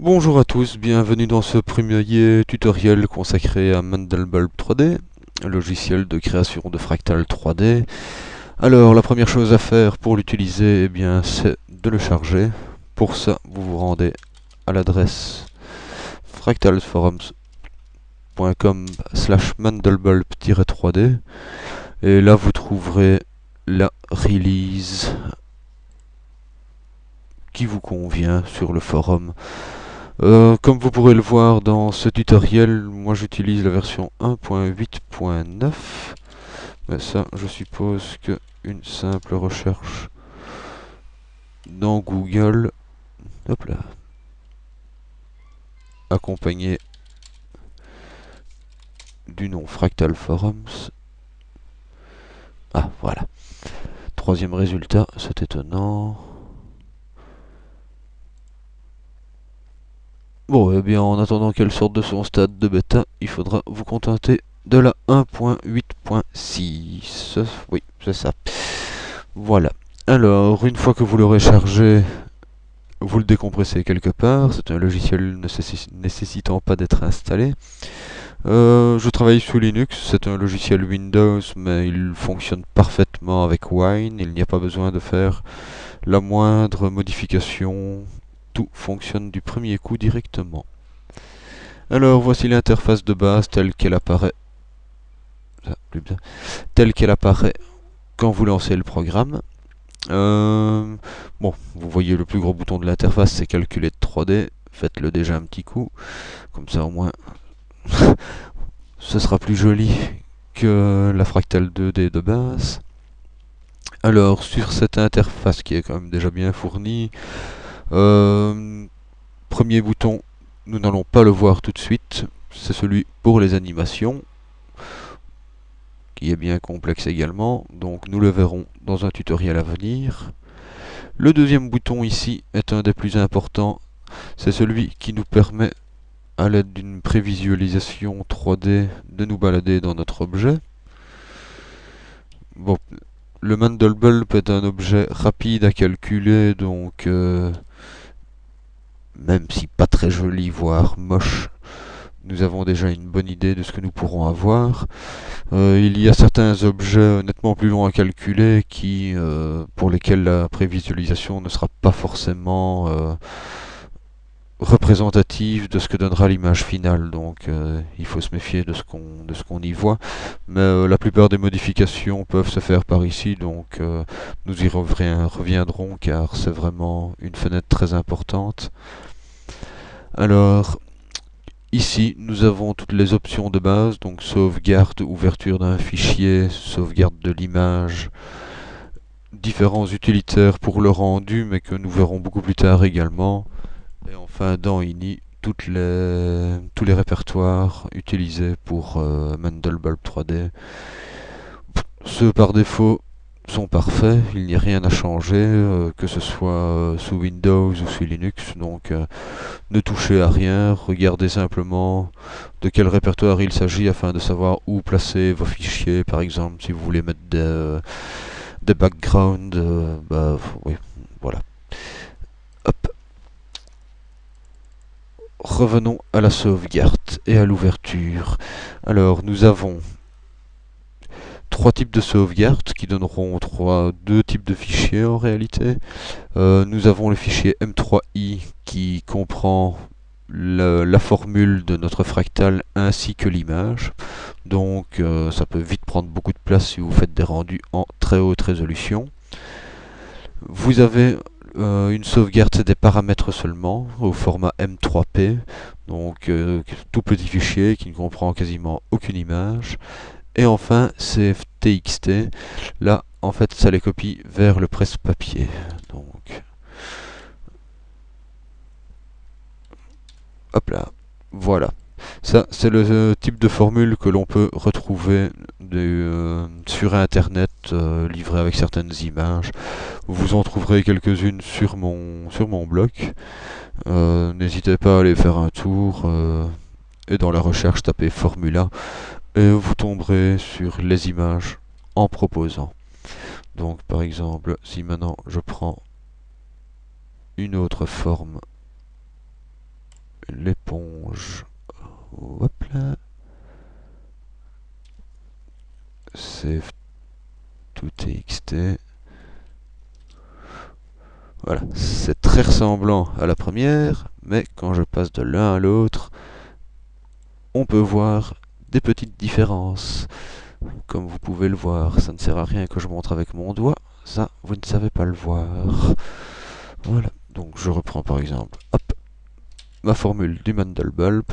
Bonjour à tous, bienvenue dans ce premier tutoriel consacré à Mandelbulb 3D, logiciel de création de fractales 3D. Alors la première chose à faire pour l'utiliser, eh bien c'est de le charger. Pour ça, vous vous rendez à l'adresse fractalsforums.com slash mandelbulb-3D et là vous trouverez la release qui vous convient sur le forum. Euh, comme vous pourrez le voir dans ce tutoriel, moi j'utilise la version 1.8.9. Mais ça, je suppose que une simple recherche dans Google, hop là, accompagné du nom Fractal Forums. Ah, voilà. Troisième résultat, c'est étonnant. Bon, eh bien, en attendant qu'elle sorte de son stade de bêta, il faudra vous contenter de la 1.8.6. Oui, c'est ça. Voilà. Alors, une fois que vous l'aurez chargé, vous le décompressez quelque part. C'est un logiciel nécessitant pas d'être installé. Euh, je travaille sous Linux, c'est un logiciel Windows, mais il fonctionne parfaitement avec Wine. Il n'y a pas besoin de faire la moindre modification tout fonctionne du premier coup directement. Alors voici l'interface de base telle qu'elle apparaît telle qu'elle apparaît quand vous lancez le programme. Euh, bon, vous voyez le plus gros bouton de l'interface, c'est calculer de 3D. Faites-le déjà un petit coup, comme ça au moins ce sera plus joli que la fractale 2D de base. Alors, sur cette interface qui est quand même déjà bien fournie, euh, premier bouton, nous n'allons pas le voir tout de suite, c'est celui pour les animations, qui est bien complexe également, donc nous le verrons dans un tutoriel à venir. Le deuxième bouton ici est un des plus importants, c'est celui qui nous permet, à l'aide d'une prévisualisation 3D, de nous balader dans notre objet. Le Mandelbulb est un objet rapide à calculer, donc euh, même si pas très joli, voire moche, nous avons déjà une bonne idée de ce que nous pourrons avoir. Euh, il y a certains objets nettement plus longs à calculer qui, euh, pour lesquels la prévisualisation ne sera pas forcément euh, représentative de ce que donnera l'image finale. Donc il faut se méfier de ce qu'on de ce qu'on y voit. Mais la plupart des modifications peuvent se faire par ici, donc nous y reviendrons car c'est vraiment une fenêtre très importante. Alors, ici, nous avons toutes les options de base, donc sauvegarde, ouverture d'un fichier, sauvegarde de l'image, différents utilitaires pour le rendu, mais que nous verrons beaucoup plus tard également. Et enfin, dans INI, toutes les, tous les répertoires utilisés pour euh, Mandelbulb 3D. Ceux par défaut sont parfaits, il n'y a rien à changer, euh, que ce soit euh, sous Windows ou sous Linux, donc euh, ne touchez à rien, regardez simplement de quel répertoire il s'agit afin de savoir où placer vos fichiers, par exemple si vous voulez mettre des, des backgrounds, bah oui, voilà. Hop. Revenons à la sauvegarde et à l'ouverture. Alors nous avons trois types de sauvegarde qui donneront trois, deux types de fichiers en réalité. Euh, nous avons le fichier M3i qui comprend la, formule de notre fractal ainsi que l'image. Donc euh, ça peut vite prendre beaucoup de place si vous faites des rendus en très haute résolution. Vous avez euh, une sauvegarde des paramètres seulement au format M3P, donc tout petit fichier qui ne comprend quasiment aucune image. Et enfin, CFTXT, là, en fait, ça les copie vers le presse-papier. Donc, hop là, voilà. Ça, c'est le euh, type de formule que l'on peut retrouver euh, sur Internet, euh, livré avec certaines images. Vous en trouverez quelques-unes sur mon, sur mon blog. N'hésitez pas à aller faire un tour. et dans la recherche, tapez Formula et vous tomberez sur les images en proposant. Donc par exemple, si maintenant je prends une autre forme, l'éponge, hop là, save tout txt, voilà, c'est très ressemblant à la première, mais quand je passe de l'un à l'autre, on peut voir des petites différences. Comme vous pouvez le voir, ça ne sert à rien que je montre avec mon doigt, ça, vous ne savez pas le voir. Voilà, donc je reprends par exemple, hop, ma formule du Mandelbulb,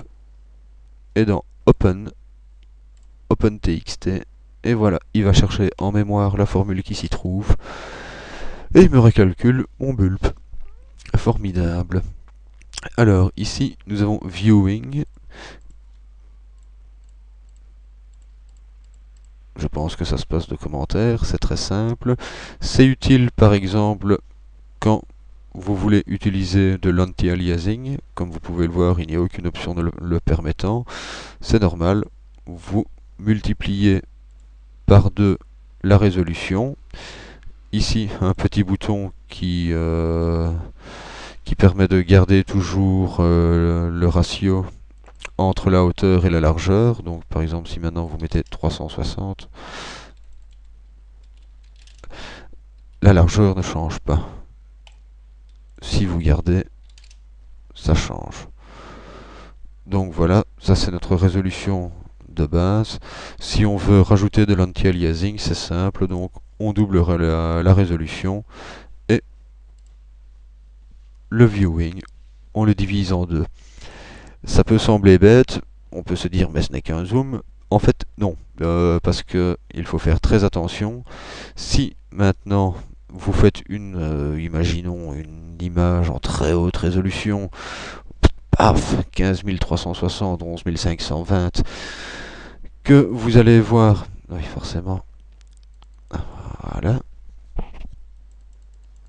et dans Open, OpenTXT, et voilà, il va chercher en mémoire la formule qui s'y trouve, et il me recalcule mon bulb. Formidable. Alors, ici, nous avons Viewing, Je pense que ça se passe de commentaires, c'est très simple. C'est utile par exemple quand vous voulez utiliser de l'anti-aliasing. Comme vous pouvez le voir, il n'y a aucune option le, permettant. C'est normal, vous multipliez par deux la résolution. Ici, un petit bouton qui, euh, permet de garder toujours euh, le ratio entre la hauteur et la largeur. Donc par exemple si maintenant vous mettez 360, la largeur ne change pas. Si vous gardez, ça change. Donc voilà, ça c'est notre résolution de base. Si on veut rajouter de l'anti-aliasing, c'est simple, donc on doublera la, la résolution et le viewing, on le divise en deux. Ça peut sembler bête, on peut se dire mais ce n'est qu'un zoom. En fait non, euh, parce que il faut faire très attention. Si maintenant vous faites une, euh, imaginons une image en très haute résolution, paf, 15360, 11520, que vous allez voir, oui forcément, voilà,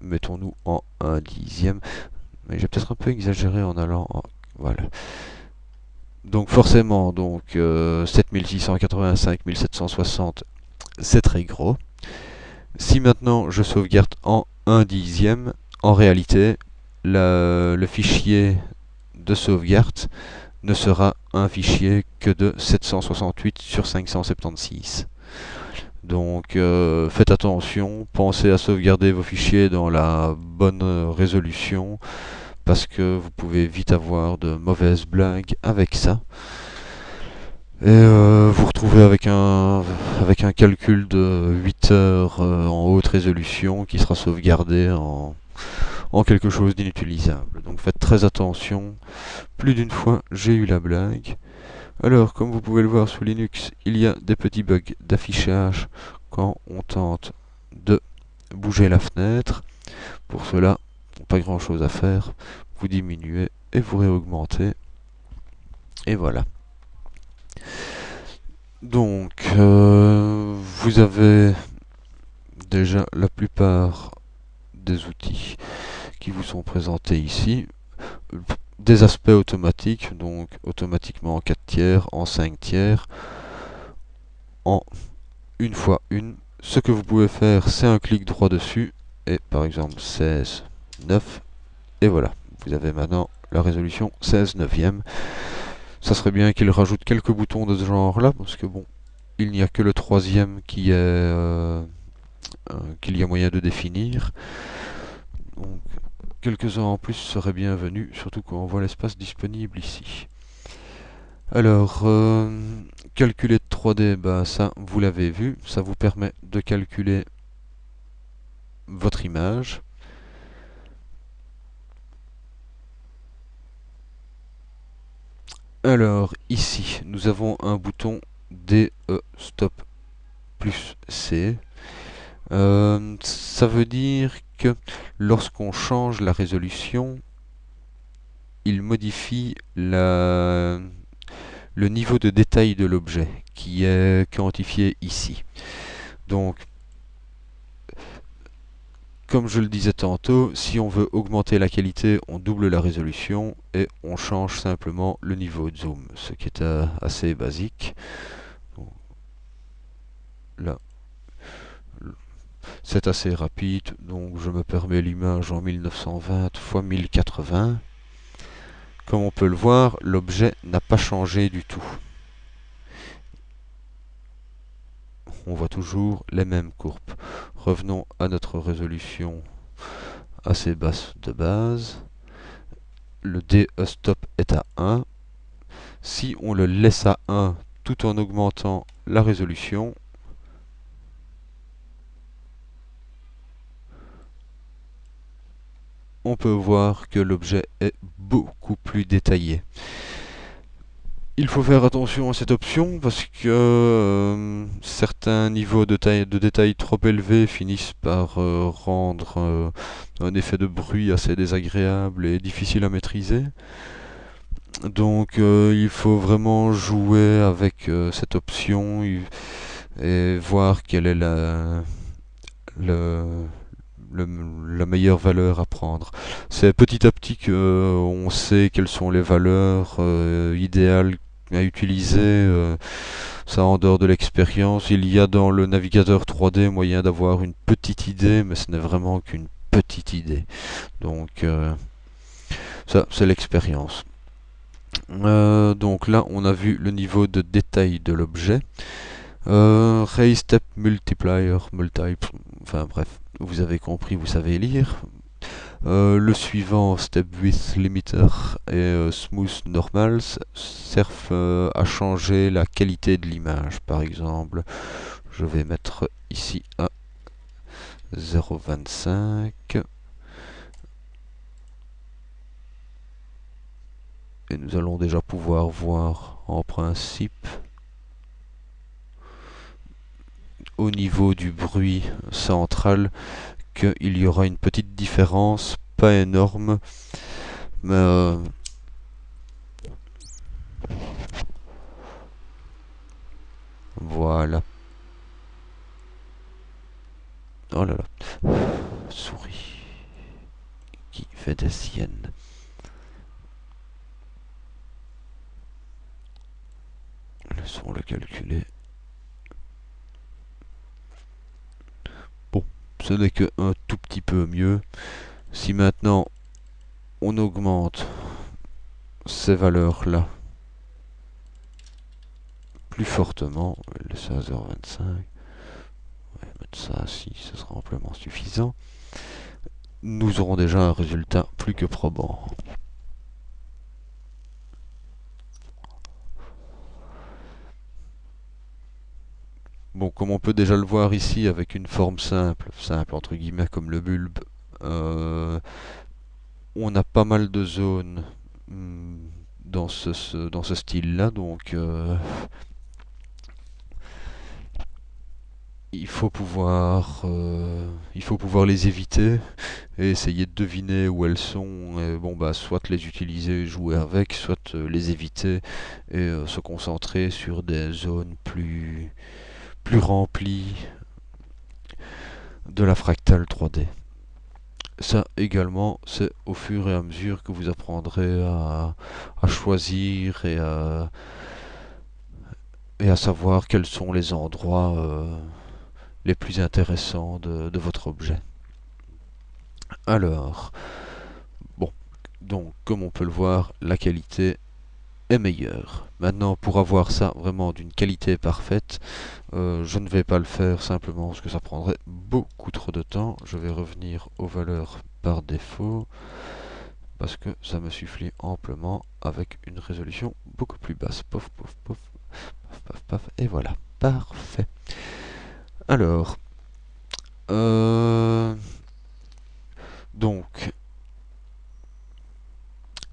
mettons-nous en un dixième, mais j'ai peut-être un peu exagéré en allant en voilà. Donc forcément, donc 7685, euh, 1760, c'est très gros. Si maintenant je sauvegarde en 1 dixième, en réalité, le fichier de sauvegarde ne sera un fichier que de 768 sur 576. Donc euh, faites attention, pensez à sauvegarder vos fichiers dans la bonne résolution parce que vous pouvez vite avoir de mauvaises blagues avec ça. Et euh, vous retrouvez avec un, avec un calcul de 8 heures euh, en haute résolution qui sera sauvegardé en, en quelque chose d'inutilisable. Donc faites très attention. Plus d'une fois, j'ai eu la blague. Alors, comme vous pouvez le voir sous Linux, il y a des petits bugs d'affichage quand on tente de bouger la fenêtre. Pour cela, pas grand chose à faire. Vous diminuez et vous réaugmentez. Et voilà. Donc, euh, vous avez déjà la plupart des outils qui vous sont présentés ici. Des aspects automatiques, donc automatiquement en 4 tiers, en 5 tiers, en une fois une. Ce que vous pouvez faire, c'est un clic droit dessus, et par exemple 16 9. Et voilà, vous avez maintenant la résolution 16 neuvième. Ça serait bien qu'il rajoute quelques boutons de ce genre là, parce que bon, il n'y a que le troisième qui est euh, euh, qu'il y a moyen de définir. Donc quelques-uns en plus seraient bienvenus, surtout quand on voit l'espace disponible ici. Alors, euh, calculer de 3D, bah ça vous l'avez vu, ça vous permet de calculer votre image. Alors ici nous avons un bouton DE stop plus C. Euh, ça veut dire que lorsqu'on change la résolution, il modifie le niveau de détail de l'objet qui est quantifié ici. Donc comme je le disais tantôt, si on veut augmenter la qualité, on double la résolution et on change simplement le niveau de zoom, ce qui est euh, assez basique. Là, c'est assez rapide, donc je me permets l'image en 1920 x 1080. Comme on peut le voir, l'objet n'a pas changé du tout. On voit toujours les mêmes courbes. Revenons à notre résolution assez basse de base. Le DE stop est à 1. Si on le laisse à 1 tout en augmentant la résolution, on peut voir que l'objet est beaucoup plus détaillé. Il faut faire attention à cette option parce que euh, certains niveaux de, taille, de détail trop élevés finissent par euh, rendre euh, un effet de bruit assez désagréable et difficile à maîtriser. Donc il faut vraiment jouer avec cette option et voir quelle est la, la meilleure valeur à prendre. C'est petit à petit qu'on sait quelles sont les valeurs idéales à utiliser euh, ça en dehors de l'expérience. Il y a dans le navigateur 3D moyen d'avoir une petite idée, mais ce n'est vraiment qu'une petite idée. Donc euh, ça, c'est l'expérience. Euh, donc là, on a vu le niveau de détail de l'objet. Ray Step Multiplier, multi, enfin bref, vous avez compris, vous savez lire. Euh, le suivant, Step Width Limiter et euh, Smooth Normals, servent euh, à changer la qualité de l'image. Par exemple, je vais mettre ici à 0.25. Et nous allons déjà pouvoir voir en principe au niveau du bruit central qu'il y aura une petite différence, pas énorme, mais euh, voilà. Oh là là, souris qui fait des siennes. Laissons le calculer. N'est que un tout petit peu mieux. Si maintenant on augmente ces valeurs-là plus fortement, le 16h25, on va mettre ça si ce sera amplement suffisant, nous aurons déjà un résultat plus que probant. Bon, comme on peut déjà le voir ici avec une forme simple, simple entre guillemets comme le bulbe, euh, on a pas mal de zones hmm, dans ce, dans ce style-là, donc euh, il faut pouvoir euh, il faut pouvoir les éviter et essayer de deviner où elles sont et bon bah soit les utiliser jouer avec soit les éviter et se concentrer sur des zones plus plus rempli de la fractale 3D. Ça également, c'est au fur et à mesure que vous apprendrez à, choisir et à, savoir quels sont les endroits euh, les plus intéressants de, de votre objet. Alors, bon, donc comme on peut le voir, la qualité meilleur. Maintenant, pour avoir ça vraiment d'une qualité parfaite, euh, je ne vais pas le faire simplement parce que ça prendrait beaucoup trop de temps. Je vais revenir aux valeurs par défaut parce que ça me suffit amplement avec une résolution beaucoup plus basse. Pof, pof, pof, paf, paf, paf, et voilà, parfait. Alors, euh, donc,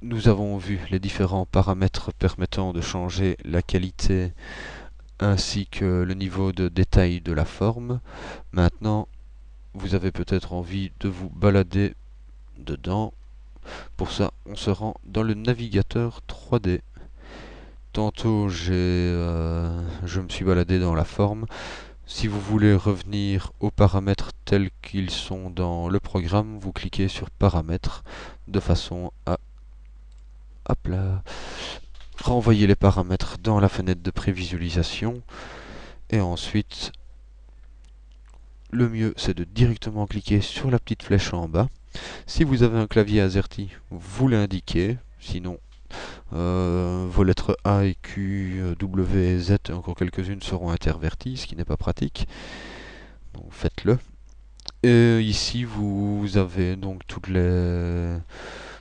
nous avons vu les différents paramètres permettant de changer la qualité ainsi que le niveau de détail de la forme. Maintenant, vous avez peut-être envie de vous balader dedans. Pour ça, on se rend dans le navigateur 3D. Tantôt, j'ai, euh, je me suis baladé dans la forme. Si vous voulez revenir aux paramètres tels qu'ils sont dans le programme, vous cliquez sur paramètres de façon à hop renvoyer les paramètres dans la fenêtre de prévisualisation et ensuite le mieux c'est de directement cliquer sur la petite flèche en bas si vous avez un clavier AZERTY vous l'indiquez sinon Euh, vos lettres A et Q, W et Z, et encore quelques-unes seront interverties, ce qui n'est pas pratique. Donc faites-le. Et ici, vous avez donc toutes les,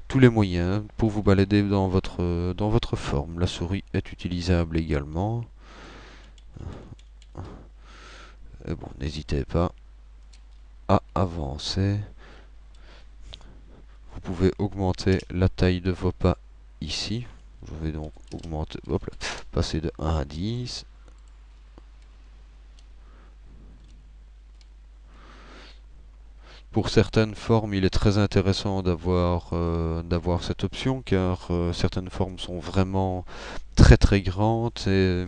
tous les moyens pour vous balader dans votre, dans votre forme. La souris est utilisable également. Et bon, n'hésitez pas à avancer. Vous pouvez augmenter la taille de vos pas ici. Je vais donc augmenter, hop là, passer de 1 à 10. Pour certaines formes, il est très intéressant d'avoir euh, cette option car euh, certaines formes sont vraiment très très grandes et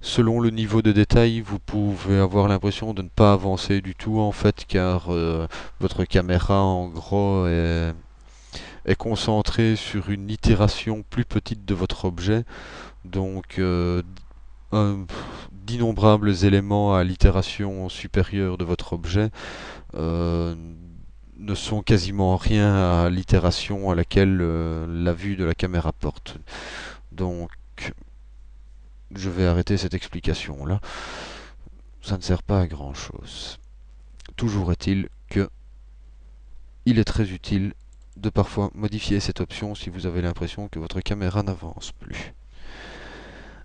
selon le niveau de détail, vous pouvez avoir l'impression de ne pas avancer du tout en fait car euh, votre caméra en gros est est concentré sur une itération plus petite de votre objet. Donc d'innombrables éléments à l'itération supérieure de votre objet euh, ne sont quasiment rien à l'itération à laquelle euh, la vue de la caméra porte. Donc je vais arrêter cette explication là. Ça ne sert pas à grand chose. Toujours est-il que il est très utile de parfois modifier cette option si vous avez l'impression que votre caméra n'avance plus.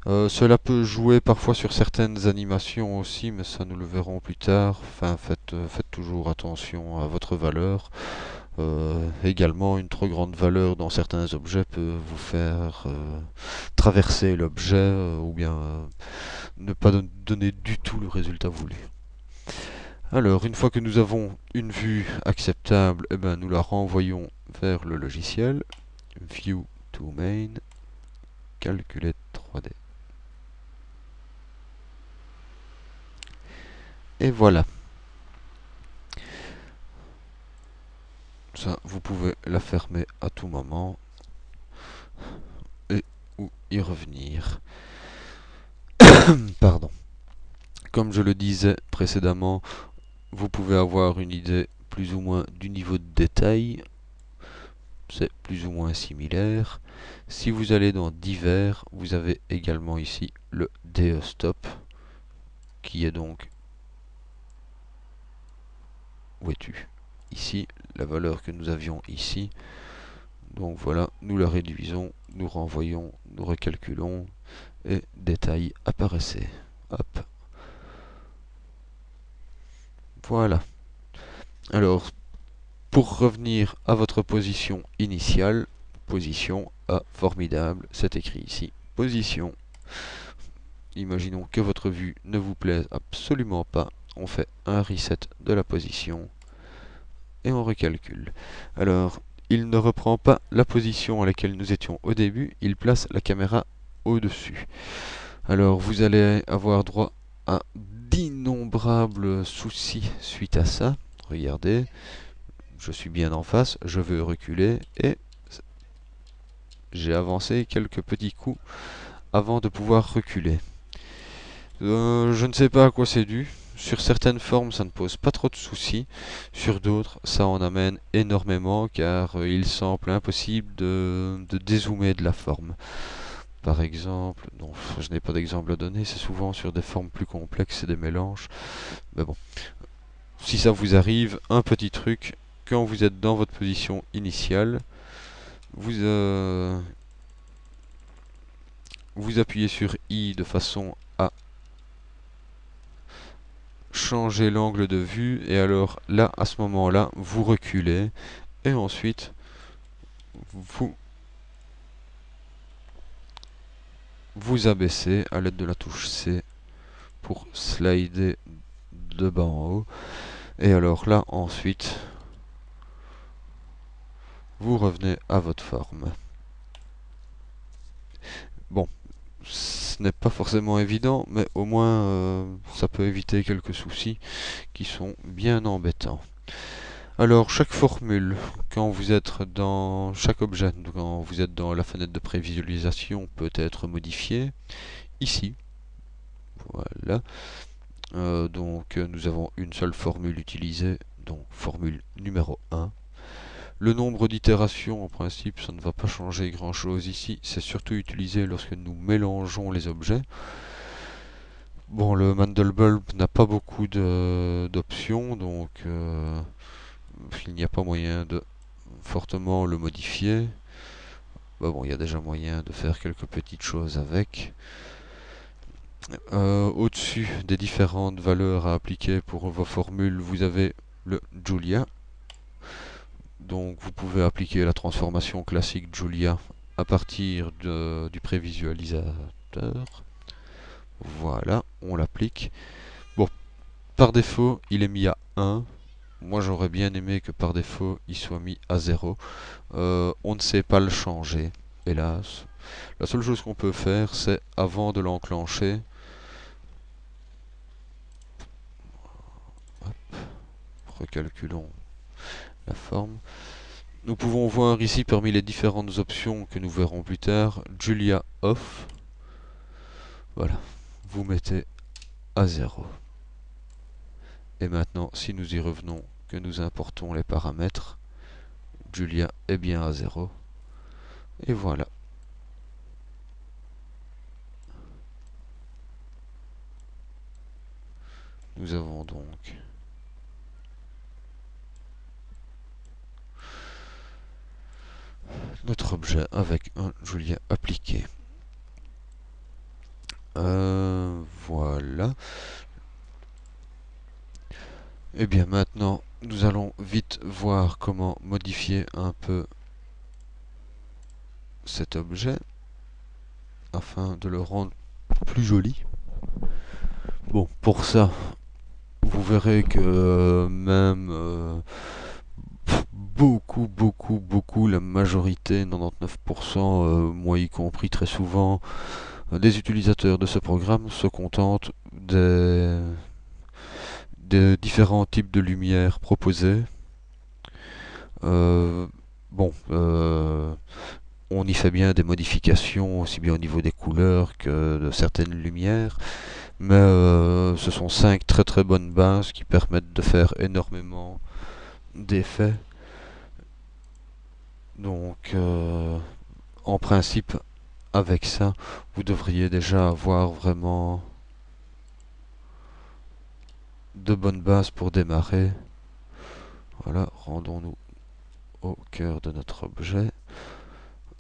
Euh, cela peut jouer parfois sur certaines animations aussi, mais ça nous le verrons plus tard. Enfin, faites, euh, toujours attention à votre valeur. Euh, également, une trop grande valeur dans certains objets peut vous faire traverser l'objet ou bien ne pas donner du tout le résultat voulu. Alors, une fois que nous avons une vue acceptable, eh ben, nous la renvoyons vers le logiciel. View to main, calculate 3D. Et voilà. Ça, vous pouvez la fermer à tout moment et ou y revenir. Pardon. Comme je le disais précédemment, vous pouvez avoir une idée plus ou moins du niveau de détail. C'est plus ou moins similaire. Si vous allez dans divers, vous avez également ici le DE stop qui est donc où es-tu? Ici, la valeur que nous avions ici. Donc voilà, nous la réduisons, nous renvoyons, nous recalculons et détail apparaissait. Voilà. Alors, pour revenir à votre position initiale, position A, formidable, c'est écrit ici, position. Imaginons que votre vue ne vous plaise absolument pas, on fait un reset de la position et on recalcule. Alors, il ne reprend pas la position à laquelle nous étions au début, il place la caméra au-dessus. Alors, vous allez avoir droit à d'innombrables soucis suite à ça. Regardez, je suis bien en face, je veux reculer et j'ai avancé quelques petits coups avant de pouvoir reculer. Euh, je ne sais pas à quoi c'est dû. Sur certaines formes, ça ne pose pas trop de soucis. Sur d'autres, ça en amène énormément car il semble impossible de, dézoomer de la forme. Par exemple, non, je n'ai pas d'exemple à donner, c'est souvent sur des formes plus complexes et des mélanges. Mais bon, si ça vous arrive, un petit truc, quand vous êtes dans votre position initiale, vous, euh, vous appuyez sur I de façon changer l'angle de vue et alors là à ce moment là vous reculez et ensuite vous vous abaissez à l'aide de la touche C pour slider de bas en haut. Et alors là, ensuite, vous revenez à votre forme. Bon, ce n'est pas forcément évident, mais au moins euh, ça peut éviter quelques soucis qui sont bien embêtants. Alors, chaque formule, quand vous êtes dans chaque objet, quand vous êtes dans la fenêtre de prévisualisation, peut être modifiée. Ici, voilà. Euh, donc, nous avons une seule formule utilisée, donc formule numéro 1. Le nombre d'itérations, en principe, ça ne va pas changer grand chose ici. C'est surtout utilisé lorsque nous mélangeons les objets. Bon, le Mandelbulb n'a pas beaucoup d'options, donc euh, il n'y a pas moyen de fortement le modifier. Bah il y a déjà moyen de faire quelques petites choses avec. Euh, au-dessus des différentes valeurs à appliquer pour vos formules, vous avez le Julia. Donc vous pouvez appliquer la transformation classique Julia à partir du prévisualisateur. Voilà, on l'applique. Bon, par défaut, il est mis à 1. Moi, j'aurais bien aimé que par défaut, il soit mis à 0. Euh, on ne sait pas le changer, hélas. La seule chose qu'on peut faire, c'est avant de l'enclencher, recalculons forme. Nous pouvons voir ici parmi les différentes options que nous verrons plus tard, Julia Off. Voilà, vous mettez à 0. Et maintenant, si nous y revenons, que nous importons les paramètres, Julia est bien à 0. Et voilà. Nous avons donc notre objet avec un Julia appliqué. Euh, voilà. Et eh bien maintenant, nous allons vite voir comment modifier un peu cet objet afin de le rendre plus joli. Bon, pour ça, vous verrez que même euh, beaucoup, beaucoup, beaucoup, la majorité, 99%, euh, moi y compris très souvent, euh, des utilisateurs de ce programme se contentent des, différents types de lumière proposés. Euh, bon, on y fait bien des modifications, aussi bien au niveau des couleurs que de certaines lumières, mais ce sont cinq très très bonnes bases qui permettent de faire énormément d'effets donc, euh, en principe, avec ça, vous devriez déjà avoir vraiment de bonnes bases pour démarrer. Voilà, rendons-nous au cœur de notre objet.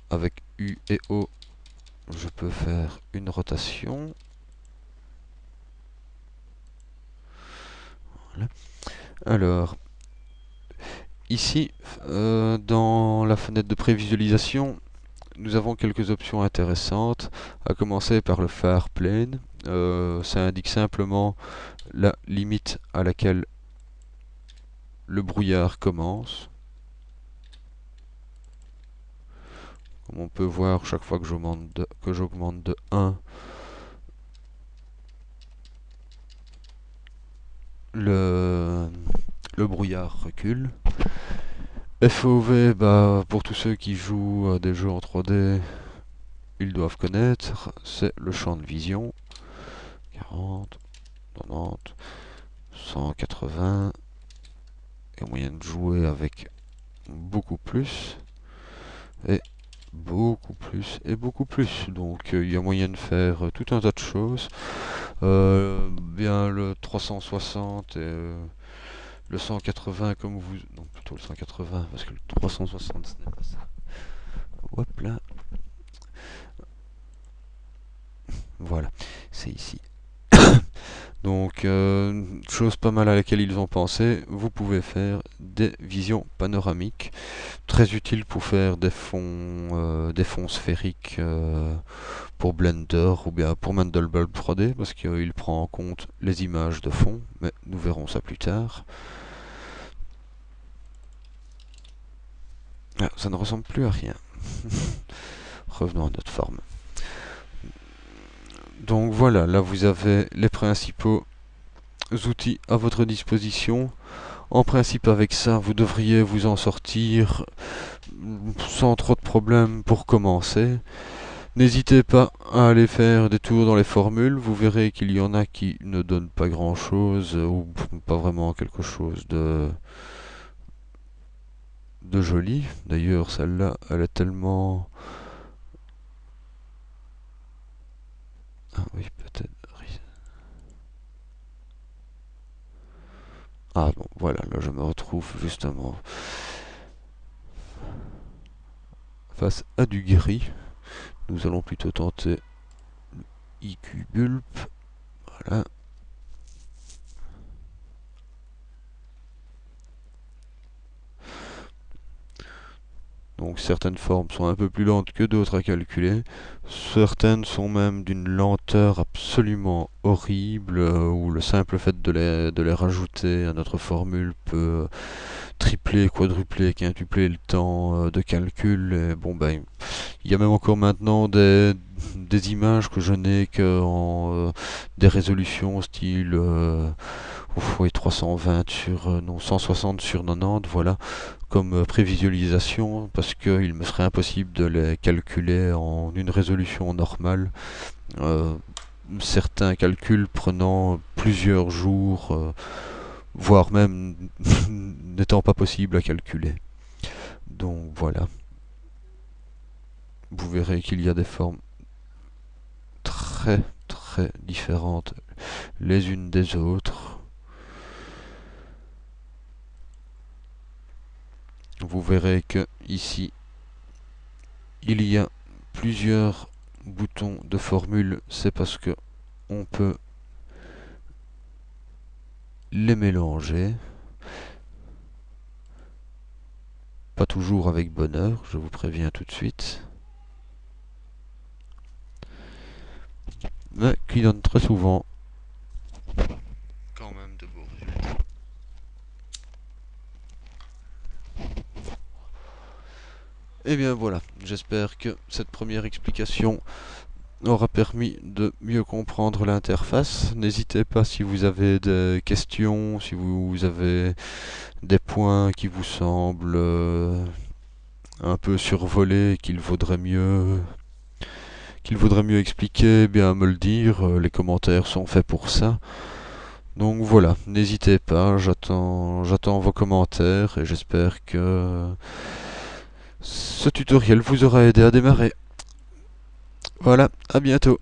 Avec U et O, je peux faire une rotation. Voilà. Alors, Ici, euh, dans la fenêtre de prévisualisation, nous avons quelques options intéressantes, à commencer par le phare plane. Euh, ça indique simplement la limite à laquelle le brouillard commence. Comme on peut voir, chaque fois que j'augmente de, que j'augmente de 1, le, le brouillard recule. FOV, bah, pour tous ceux qui jouent à des jeux en 3D, ils doivent connaître, c'est le champ de vision. 40, 90, 180. Il y a moyen de jouer avec beaucoup plus. Et beaucoup plus et beaucoup plus donc euh, il y a moyen de faire euh, tout un tas de choses euh, bien le 360 et le 180 comme vous... Non, plutôt le 180, parce que le 360 ce n'est pas ça. Hop là. Voilà, c'est ici. Donc, euh, chose pas mal à laquelle ils ont pensé, vous pouvez faire des visions panoramiques, très utiles pour faire des fonds, euh, sphériques euh, pour Blender ou bien pour Mandelbulb 3D, parce qu'il prend en compte les images de fond, mais nous verrons ça plus tard. Ah, ça ne ressemble plus à rien. Revenons à notre forme. Donc voilà, là vous avez les principaux outils à votre disposition. En principe avec ça, vous devriez vous en sortir sans trop de problèmes pour commencer. N'hésitez pas à aller faire des tours dans les formules, vous verrez qu'il y en a qui ne donnent pas grand chose ou pas vraiment quelque chose de de jolies. D'ailleurs, celle-là, elle est tellement... Ah oui, peut-être... Ah bon, voilà, là je me retrouve justement face à du gris. Nous allons plutôt tenter IQ Bulp. Voilà. Donc certaines formes sont un peu plus lentes que d'autres à calculer. Certaines sont même d'une lenteur absolument horrible, euh, où le simple fait de les, rajouter à notre formule peut tripler, quadrupler, quintupler le temps euh, de calcul. Et bon ben, il y a même encore maintenant des, des images que je n'ai que en euh, des résolutions style 320 sur non 160 sur 90, voilà comme euh, prévisualisation parce qu'il me serait impossible de les calculer en une résolution normale. Euh, certains calculs prenant plusieurs jours, euh, voire même n'étant pas possible à calculer. Donc voilà. Vous verrez qu'il y a des formes très très différentes les unes des autres. Vous verrez que ici il y a plusieurs boutons de formule. C'est parce que on peut les mélanger. Pas toujours avec bonheur je vous préviens tout de suite. Mais qui donne très souvent Et eh bien voilà, j'espère que cette première explication aura permis de mieux comprendre l'interface. N'hésitez pas si vous avez des questions, si vous avez des points qui vous semblent euh, un peu survolés, qu'il vaudrait mieux qu'il vaudrait mieux expliquer, eh bien me le dire, euh, les commentaires sont faits pour ça. Donc voilà, n'hésitez pas, j'attends j'attends vos commentaires et j'espère que ce tutoriel vous aura aidé à démarrer. Voilà, à bientôt.